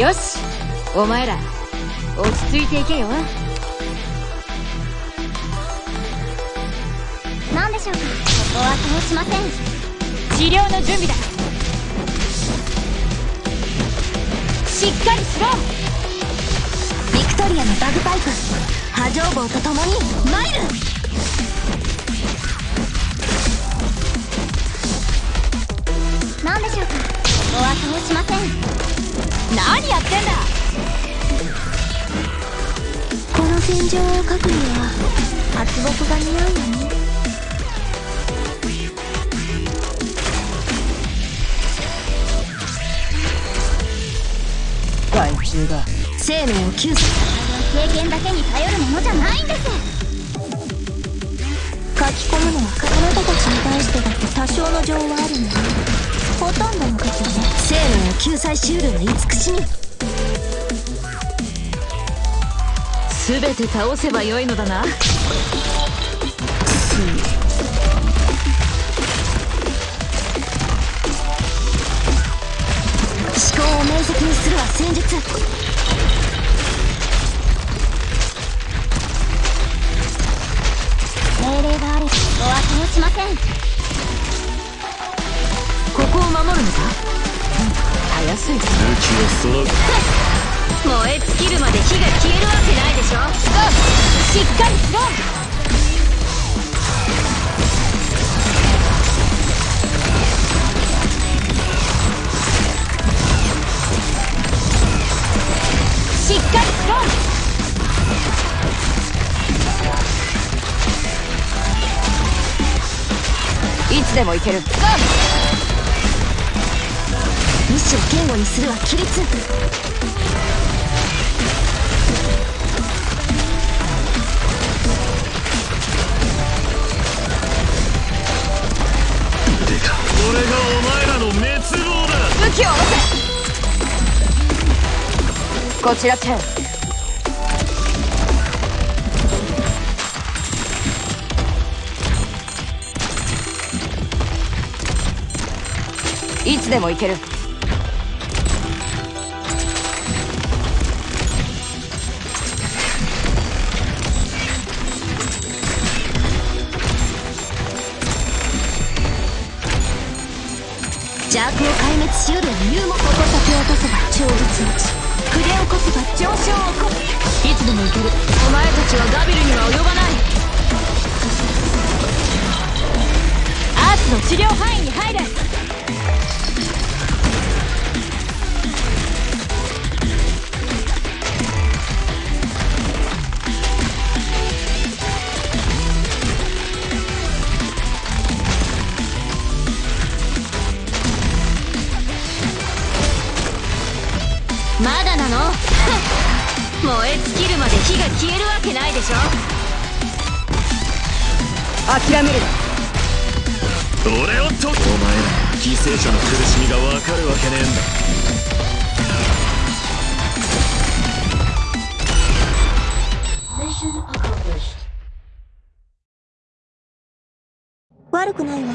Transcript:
よし。お前ら落ち着いていけよ。何でしょうか？ここは通しません。治療の準備だ。しっかりしろ。ビクトリアのバグパイプ波状棒と共にマイこの戦場を描くには圧木が似合うよね。害虫が生命を救済経験だけに頼るものじゃないんです。書き込むのはあなたたちに対してだって多少の情はあるのよほとんどの時はね生命を救済しうるが慈しみ全て倒せばよいのだな。思考を明晰にするは戦術命令があればここは通しません。ここを守るのか？たやすい武器を揃う燃え尽きるまで火が消えるわけないでしょ。しっかりしろしっかりしろいつでも行ける。意志を言語にするは規律。だ武器を下ろせ。こちらチェン。いつでも行ける。邪悪を壊滅しうる理由も矛先を落とせば超絶落ち筆をこせば上昇を起こすいつでも行ける。お前たちはガビルには及ばない。アースの治療範囲に入れ。の？燃え尽きるまで火が消えるわけないでしょ？諦めるな。俺をとお前ら犠牲者の苦しみが分かるわけねえんだ。悪くないわ